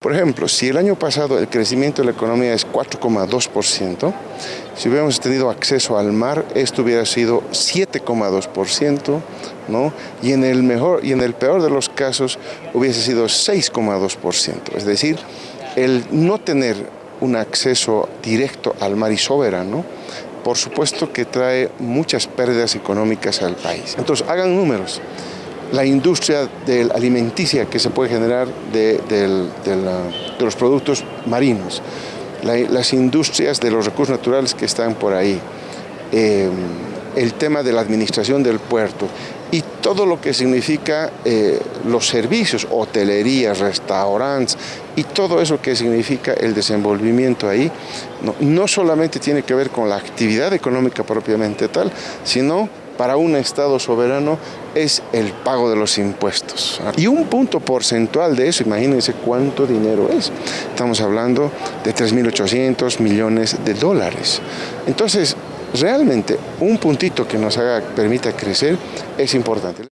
Por ejemplo, si el año pasado el crecimiento de la economía es 4,2%, si hubiéramos tenido acceso al mar, esto hubiera sido 7,2%, ¿no? Y en el mejor y en el peor de los casos hubiese sido 6,2%. Es decir, el no tener un acceso directo al mar y soberano, por supuesto que trae muchas pérdidas económicas al país. Entonces, hagan números la industria del alimenticia que se puede generar de, los productos marinos, las industrias de los recursos naturales que están por ahí, eh, el tema de la administración del puerto y todo lo que significa eh, los servicios, hotelerías, restaurantes y todo eso que significa el desenvolvimiento ahí, no, no solamente tiene que ver con la actividad económica propiamente tal, sino para un Estado soberano es el pago de los impuestos. Y un punto porcentual de eso, imagínense cuánto dinero es. Estamos hablando de 3.800 millones de dólares. Entonces, realmente un puntito que nos haga, permita crecer es importante.